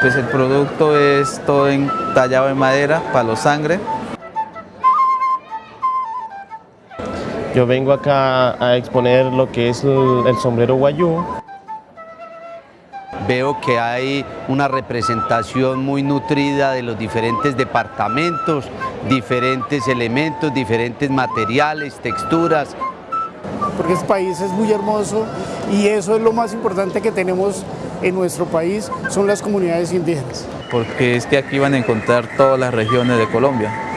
Pues el producto es todo en, tallado en madera, palo sangre. Yo vengo acá a exponer lo que es el, el sombrero guayú. Veo que hay una representación muy nutrida de los diferentes departamentos, diferentes elementos, diferentes materiales, texturas. Porque este país es muy hermoso y eso es lo más importante que tenemos en nuestro país, son las comunidades indígenas. Porque es que aquí van a encontrar todas las regiones de Colombia.